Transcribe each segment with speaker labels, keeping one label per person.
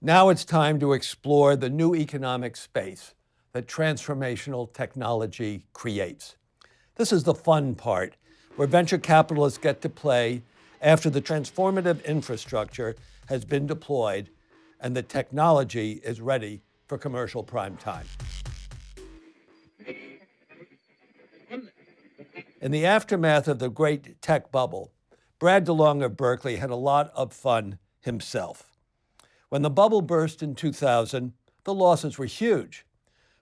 Speaker 1: Now it's time to explore the new economic space that transformational technology creates. This is the fun part, where venture capitalists get to play after the transformative infrastructure has been deployed and the technology is ready for commercial prime time. In the aftermath of the great tech bubble, Brad DeLong of Berkeley had a lot of fun himself. When the bubble burst in 2000, the losses were huge,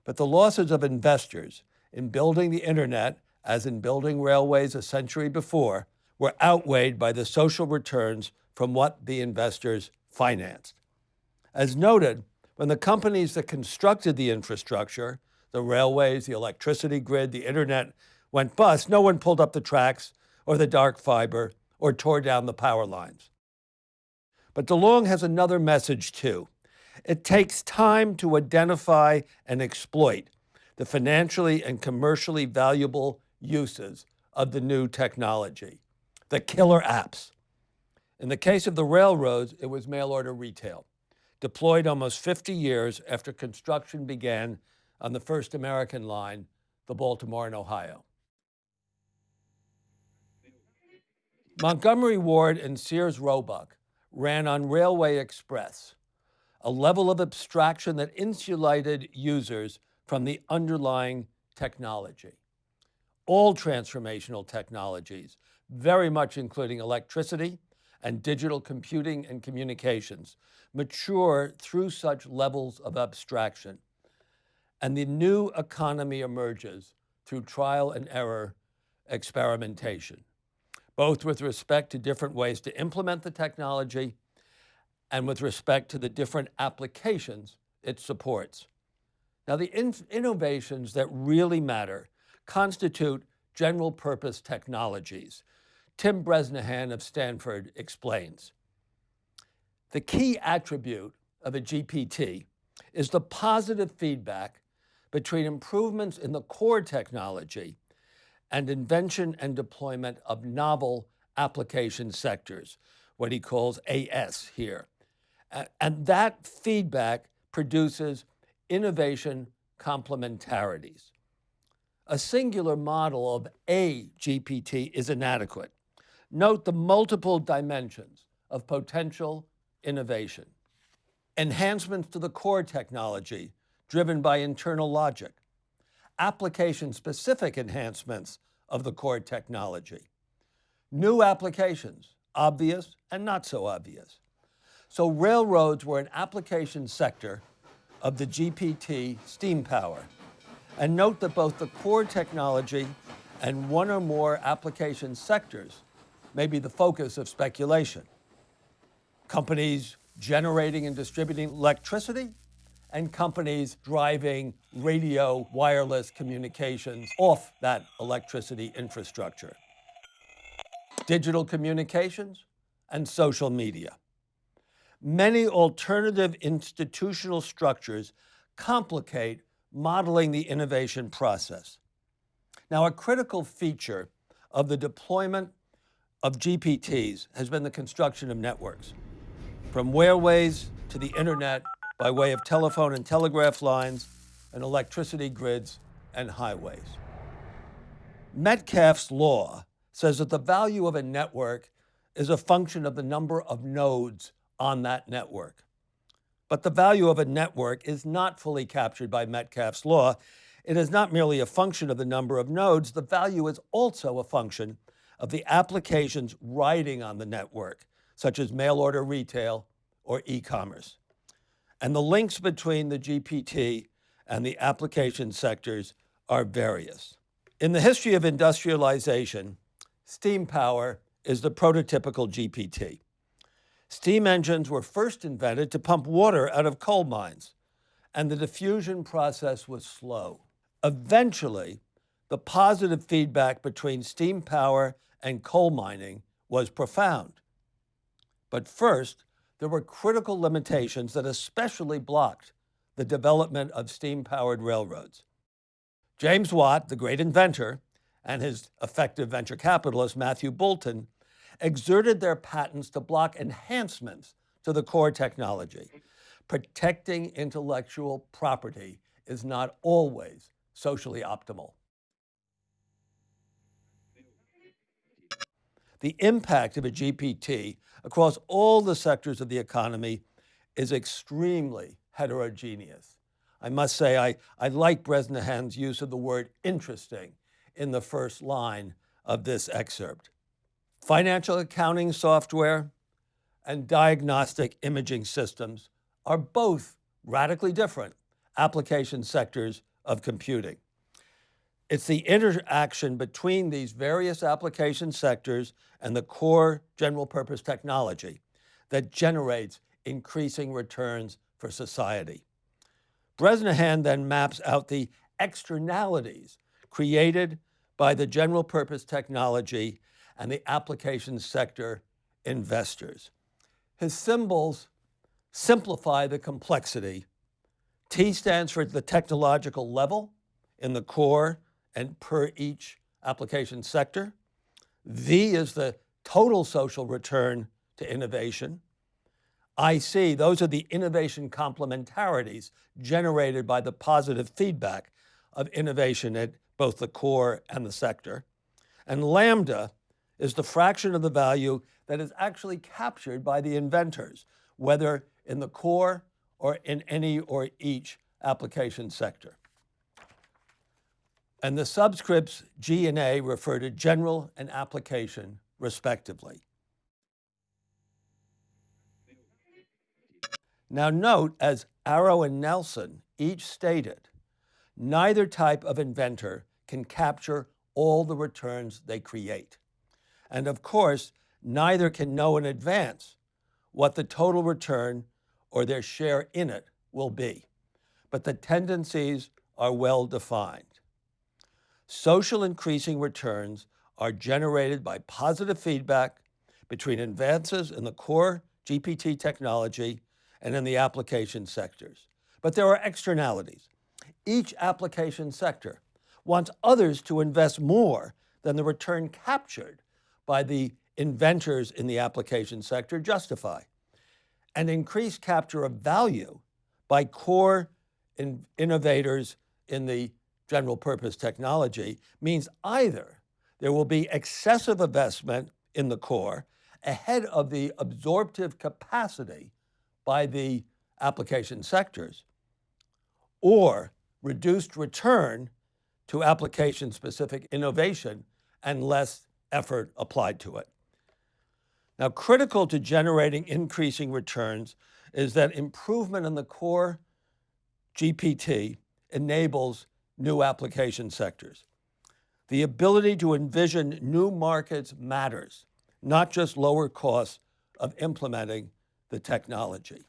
Speaker 1: but the losses of investors in building the internet, as in building railways a century before, were outweighed by the social returns from what the investors financed. As noted, when the companies that constructed the infrastructure, the railways, the electricity grid, the internet, went bust, no one pulled up the tracks or the dark fiber or tore down the power lines. But DeLong has another message too. It takes time to identify and exploit the financially and commercially valuable uses of the new technology, the killer apps. In the case of the railroads, it was mail order retail, deployed almost 50 years after construction began on the first American line, the Baltimore and Ohio. Montgomery Ward and Sears Roebuck ran on Railway Express, a level of abstraction that insulated users from the underlying technology. All transformational technologies, very much including electricity and digital computing and communications, mature through such levels of abstraction. And the new economy emerges through trial and error experimentation both with respect to different ways to implement the technology and with respect to the different applications it supports. Now, the in innovations that really matter constitute general purpose technologies. Tim Bresnahan of Stanford explains. The key attribute of a GPT is the positive feedback between improvements in the core technology and invention and deployment of novel application sectors, what he calls AS here. And that feedback produces innovation complementarities. A singular model of a GPT is inadequate. Note the multiple dimensions of potential innovation. Enhancements to the core technology driven by internal logic application-specific enhancements of the core technology. New applications, obvious and not so obvious. So railroads were an application sector of the GPT steam power. And note that both the core technology and one or more application sectors may be the focus of speculation. Companies generating and distributing electricity and companies driving radio wireless communications off that electricity infrastructure. Digital communications and social media. Many alternative institutional structures complicate modeling the innovation process. Now, a critical feature of the deployment of GPTs has been the construction of networks, from railways to the internet by way of telephone and telegraph lines and electricity grids and highways. Metcalfe's law says that the value of a network is a function of the number of nodes on that network. But the value of a network is not fully captured by Metcalfe's law. It is not merely a function of the number of nodes, the value is also a function of the applications riding on the network, such as mail order retail or e-commerce. And the links between the GPT and the application sectors are various. In the history of industrialization, steam power is the prototypical GPT. Steam engines were first invented to pump water out of coal mines, and the diffusion process was slow. Eventually, the positive feedback between steam power and coal mining was profound. But first, there were critical limitations that especially blocked the development of steam-powered railroads. James Watt, the great inventor, and his effective venture capitalist, Matthew Boulton, exerted their patents to block enhancements to the core technology, protecting intellectual property is not always socially optimal. The impact of a GPT across all the sectors of the economy is extremely heterogeneous. I must say, I, I like Bresnahan's use of the word interesting in the first line of this excerpt. Financial accounting software and diagnostic imaging systems are both radically different application sectors of computing. It's the interaction between these various application sectors and the core general purpose technology that generates increasing returns for society. Bresnahan then maps out the externalities created by the general purpose technology and the application sector investors. His symbols simplify the complexity. T stands for the technological level in the core and per each application sector. V is the total social return to innovation. IC, those are the innovation complementarities generated by the positive feedback of innovation at both the core and the sector. And lambda is the fraction of the value that is actually captured by the inventors, whether in the core or in any or each application sector and the subscripts G and A refer to general and application respectively. Now note, as Arrow and Nelson each stated, neither type of inventor can capture all the returns they create. And of course, neither can know in advance what the total return or their share in it will be. But the tendencies are well defined. Social increasing returns are generated by positive feedback between advances in the core GPT technology and in the application sectors. But there are externalities. Each application sector wants others to invest more than the return captured by the inventors in the application sector justify. And increased capture of value by core in innovators in the general purpose technology means either there will be excessive investment in the core ahead of the absorptive capacity by the application sectors, or reduced return to application-specific innovation and less effort applied to it. Now, critical to generating increasing returns is that improvement in the core GPT enables new application sectors. The ability to envision new markets matters, not just lower costs of implementing the technology.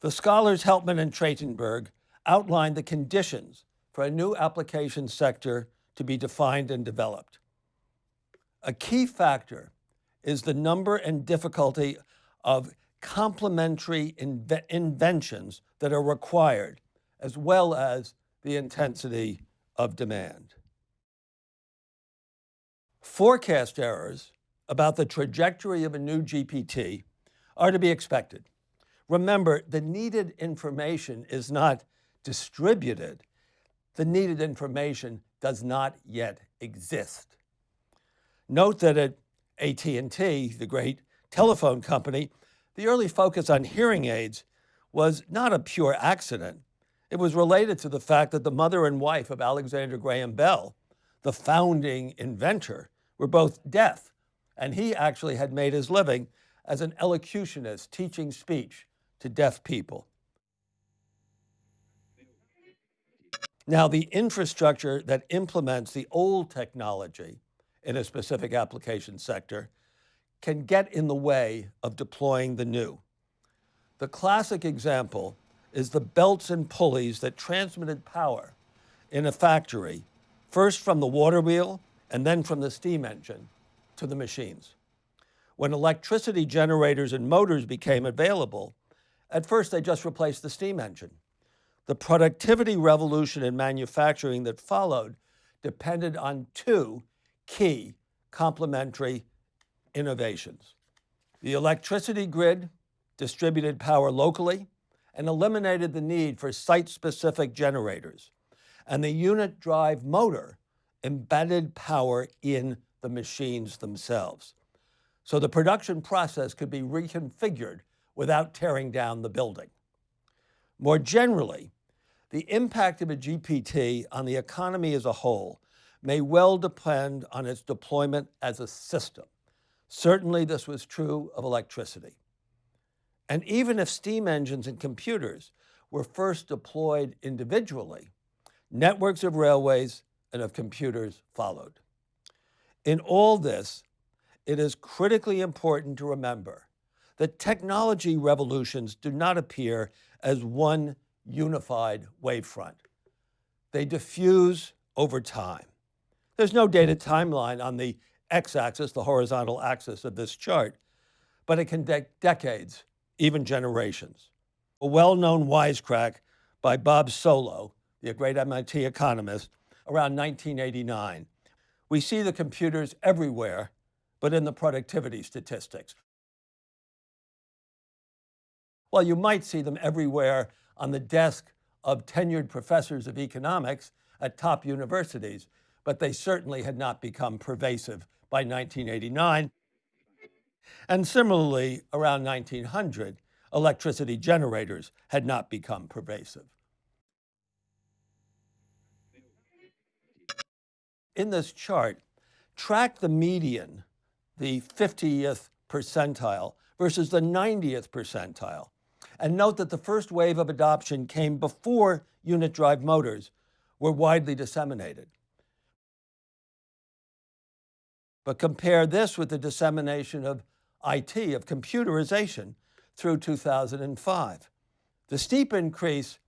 Speaker 1: The scholars Helpman and Trajtenberg outlined the conditions for a new application sector to be defined and developed. A key factor is the number and difficulty of complementary inve inventions that are required, as well as the intensity of demand. Forecast errors about the trajectory of a new GPT are to be expected. Remember, the needed information is not distributed. The needed information does not yet exist. Note that at AT&T, the great telephone company, the early focus on hearing aids was not a pure accident. It was related to the fact that the mother and wife of Alexander Graham Bell, the founding inventor, were both deaf, and he actually had made his living as an elocutionist teaching speech to deaf people. Now, the infrastructure that implements the old technology in a specific application sector can get in the way of deploying the new. The classic example is the belts and pulleys that transmitted power in a factory, first from the water wheel and then from the steam engine to the machines. When electricity generators and motors became available, at first they just replaced the steam engine. The productivity revolution in manufacturing that followed depended on two key complementary innovations. The electricity grid distributed power locally and eliminated the need for site-specific generators. And the unit drive motor embedded power in the machines themselves. So the production process could be reconfigured without tearing down the building. More generally, the impact of a GPT on the economy as a whole may well depend on its deployment as a system. Certainly this was true of electricity. And even if steam engines and computers were first deployed individually, networks of railways and of computers followed. In all this, it is critically important to remember that technology revolutions do not appear as one unified wavefront. They diffuse over time. There's no data timeline on the x-axis, the horizontal axis of this chart, but it can take decades, even generations. A well-known wisecrack by Bob Solow, the great MIT economist, around 1989. We see the computers everywhere, but in the productivity statistics. Well, you might see them everywhere on the desk of tenured professors of economics at top universities, but they certainly had not become pervasive by 1989. And similarly, around 1900, electricity generators had not become pervasive. In this chart, track the median, the 50th percentile, versus the 90th percentile. And note that the first wave of adoption came before unit drive motors were widely disseminated. But compare this with the dissemination of IT, of computerization, through 2005. The steep increase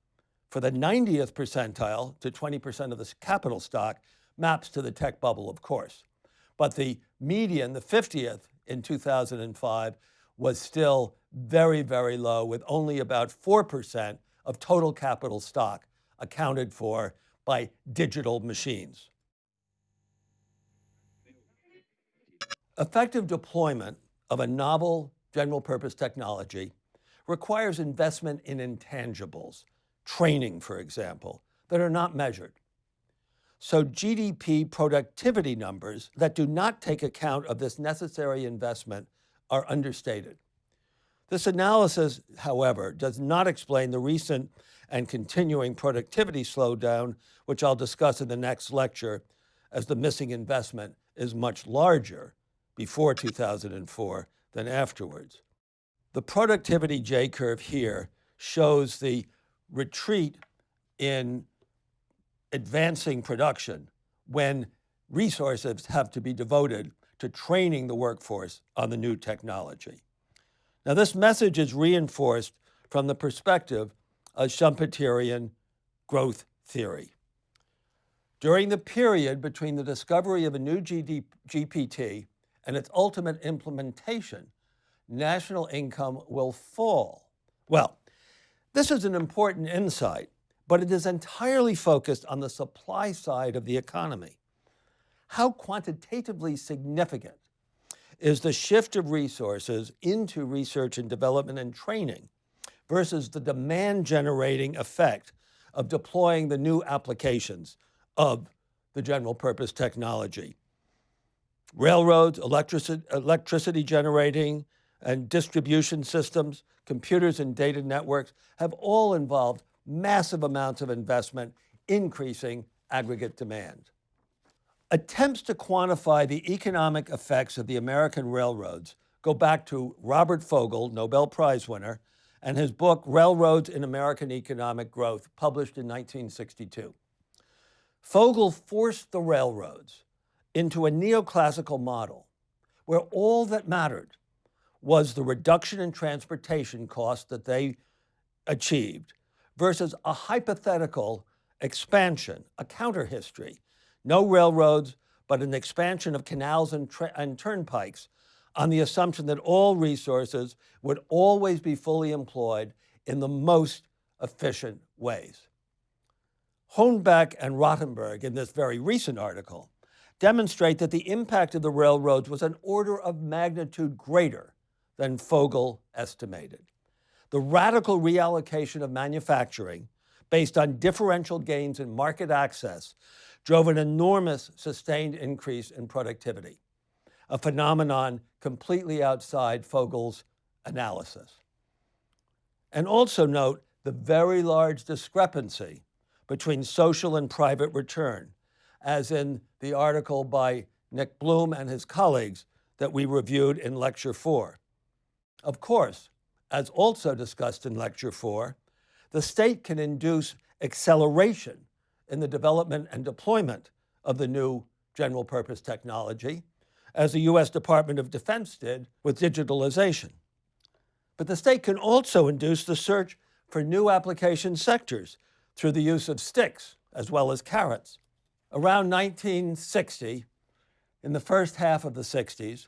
Speaker 1: for the 90th percentile to 20% of the capital stock maps to the tech bubble, of course. But the median, the 50th in 2005, was still very, very low with only about 4% of total capital stock accounted for by digital machines. Effective deployment of a novel general purpose technology requires investment in intangibles, training, for example, that are not measured. So GDP productivity numbers that do not take account of this necessary investment are understated. This analysis, however, does not explain the recent and continuing productivity slowdown, which I'll discuss in the next lecture, as the missing investment is much larger before 2004 than afterwards. The productivity J-curve here shows the retreat in advancing production when resources have to be devoted to training the workforce on the new technology. Now this message is reinforced from the perspective of Schumpeterian growth theory. During the period between the discovery of a new GD GPT and its ultimate implementation, national income will fall. Well, this is an important insight, but it is entirely focused on the supply side of the economy. How quantitatively significant is the shift of resources into research and development and training versus the demand generating effect of deploying the new applications of the general purpose technology railroads, electricity, electricity generating and distribution systems, computers and data networks have all involved massive amounts of investment, increasing aggregate demand. Attempts to quantify the economic effects of the American railroads go back to Robert Fogel, Nobel Prize winner, and his book, Railroads in American Economic Growth, published in 1962. Fogel forced the railroads into a neoclassical model where all that mattered was the reduction in transportation costs that they achieved versus a hypothetical expansion, a counter history. No railroads, but an expansion of canals and, and turnpikes on the assumption that all resources would always be fully employed in the most efficient ways. Hornbeck and Rotemberg, in this very recent article, demonstrate that the impact of the railroads was an order of magnitude greater than Fogel estimated. The radical reallocation of manufacturing based on differential gains in market access drove an enormous sustained increase in productivity, a phenomenon completely outside Fogel's analysis. And also note the very large discrepancy between social and private return, as in the article by Nick Bloom and his colleagues that we reviewed in Lecture 4. Of course, as also discussed in Lecture 4, the state can induce acceleration in the development and deployment of the new general purpose technology, as the US Department of Defense did with digitalization. But the state can also induce the search for new application sectors through the use of sticks as well as carrots. Around 1960, in the first half of the 60s,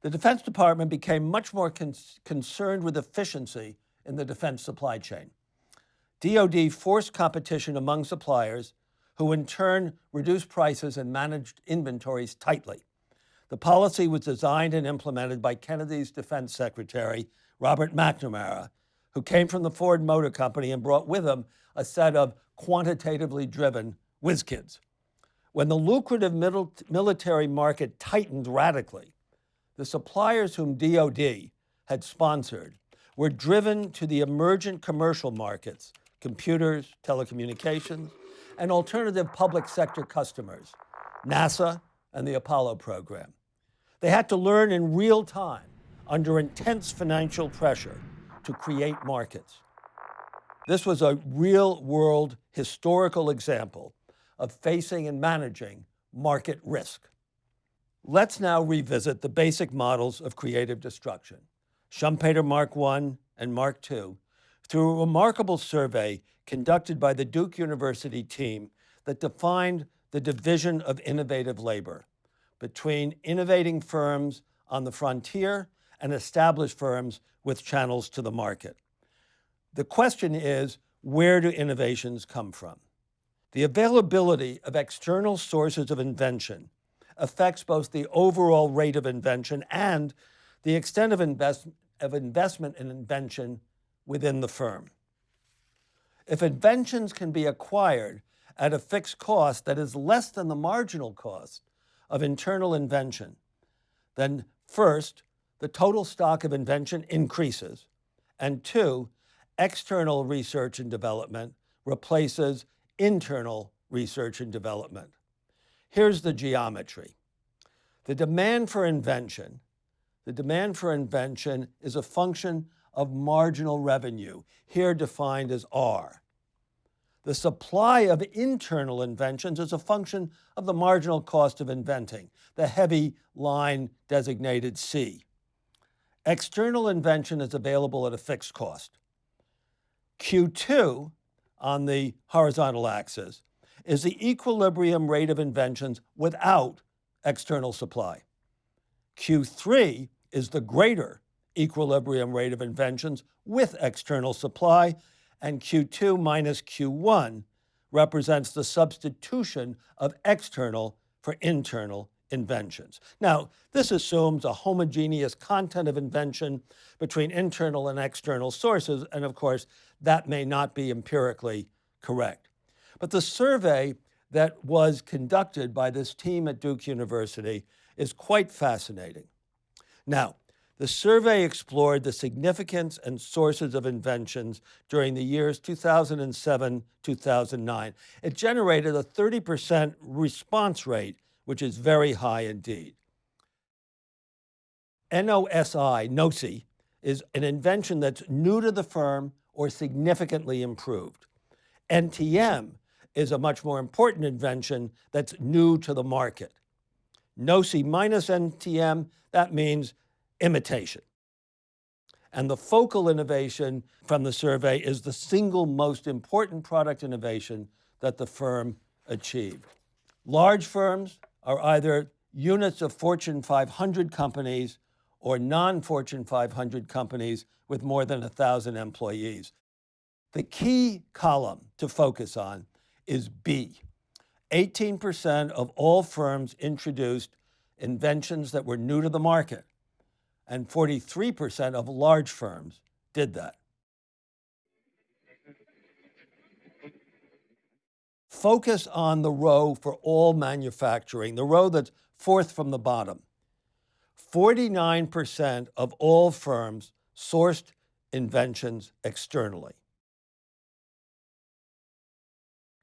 Speaker 1: the Defense Department became much more con concerned with efficiency in the defense supply chain. DoD forced competition among suppliers who in turn reduced prices and managed inventories tightly. The policy was designed and implemented by Kennedy's defense secretary, Robert McNamara, who came from the Ford Motor Company and brought with him a set of quantitatively driven whiz kids. When the lucrative military market tightened radically, the suppliers whom DoD had sponsored were driven to the emergent commercial markets, computers, telecommunications, and alternative public sector customers, NASA and the Apollo program. They had to learn in real time under intense financial pressure to create markets. This was a real world historical example of facing and managing market risk. Let's now revisit the basic models of creative destruction, Schumpeter Mark I and Mark II, through a remarkable survey conducted by the Duke University team that defined the division of innovative labor between innovating firms on the frontier and established firms with channels to the market. The question is, where do innovations come from? The availability of external sources of invention affects both the overall rate of invention and the extent of, invest of investment in invention within the firm. If inventions can be acquired at a fixed cost that is less than the marginal cost of internal invention, then first, the total stock of invention increases, and two, external research and development replaces internal research and development. Here's the geometry. The demand for invention, the demand for invention is a function of marginal revenue, here defined as R. The supply of internal inventions is a function of the marginal cost of inventing, the heavy line designated C. External invention is available at a fixed cost. Q2 on the horizontal axis is the equilibrium rate of inventions without external supply. Q3 is the greater equilibrium rate of inventions with external supply, and Q2 minus Q1 represents the substitution of external for internal inventions. Now, this assumes a homogeneous content of invention between internal and external sources, and of course, that may not be empirically correct. But the survey that was conducted by this team at Duke University is quite fascinating. Now, the survey explored the significance and sources of inventions during the years 2007-2009. It generated a 30% response rate which is very high indeed. NOSI, NOSI, is an invention that's new to the firm or significantly improved. NTM is a much more important invention that's new to the market. NOSI minus NTM, that means imitation. And the focal innovation from the survey is the single most important product innovation that the firm achieved. Large firms are either units of Fortune 500 companies or non-Fortune 500 companies with more than 1,000 employees. The key column to focus on is B. 18% of all firms introduced inventions that were new to the market, and 43% of large firms did that. Focus on the row for all manufacturing, the row that's fourth from the bottom. 49% of all firms sourced inventions externally.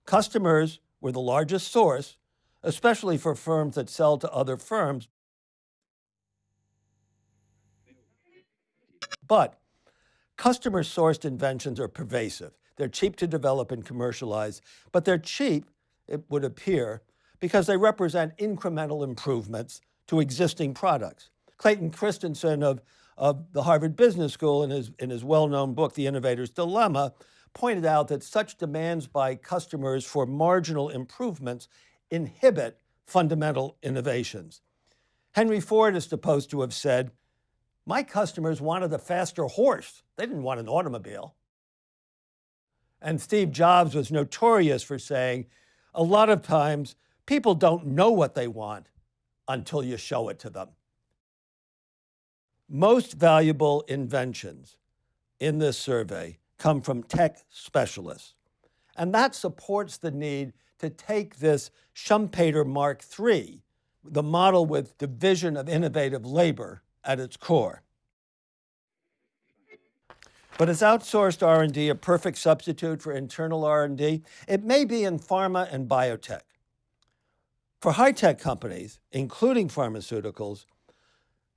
Speaker 1: Customers were the largest source, especially for firms that sell to other firms. But customer sourced inventions are pervasive. They're cheap to develop and commercialize, but they're cheap, it would appear, because they represent incremental improvements to existing products. Clayton Christensen of, of the Harvard Business School in his, in his well-known book, The Innovator's Dilemma, pointed out that such demands by customers for marginal improvements inhibit fundamental innovations. Henry Ford is supposed to have said, my customers wanted a faster horse. They didn't want an automobile. And Steve Jobs was notorious for saying, a lot of times people don't know what they want until you show it to them. Most valuable inventions in this survey come from tech specialists. And that supports the need to take this Schumpeter Mark III, the model with division of innovative labor at its core. But is outsourced R&D a perfect substitute for internal R&D? It may be in pharma and biotech. For high-tech companies, including pharmaceuticals,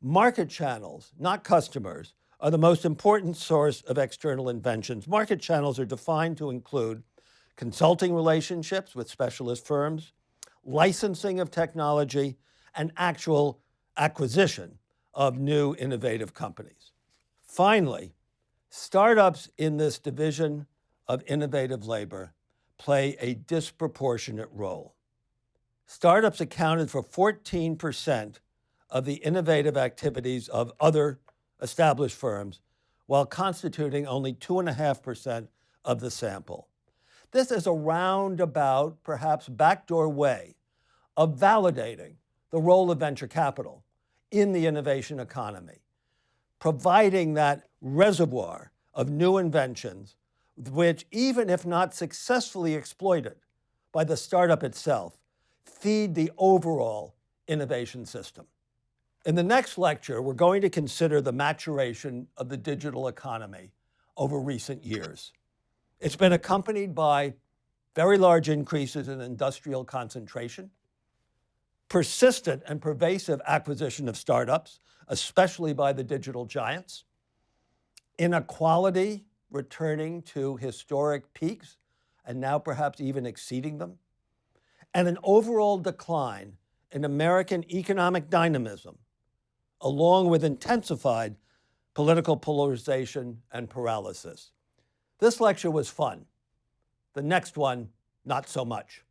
Speaker 1: market channels, not customers, are the most important source of external inventions. Market channels are defined to include consulting relationships with specialist firms, licensing of technology, and actual acquisition of new innovative companies. Finally, startups in this division of innovative labor play a disproportionate role. Startups accounted for 14% of the innovative activities of other established firms, while constituting only 2.5% of the sample. This is a roundabout, perhaps backdoor way of validating the role of venture capital in the innovation economy, providing that reservoir of new inventions, which even if not successfully exploited by the startup itself, feed the overall innovation system. In the next lecture, we're going to consider the maturation of the digital economy over recent years. It's been accompanied by very large increases in industrial concentration, persistent and pervasive acquisition of startups, especially by the digital giants, inequality returning to historic peaks and now perhaps even exceeding them, and an overall decline in American economic dynamism, along with intensified political polarization and paralysis. This lecture was fun. The next one, not so much.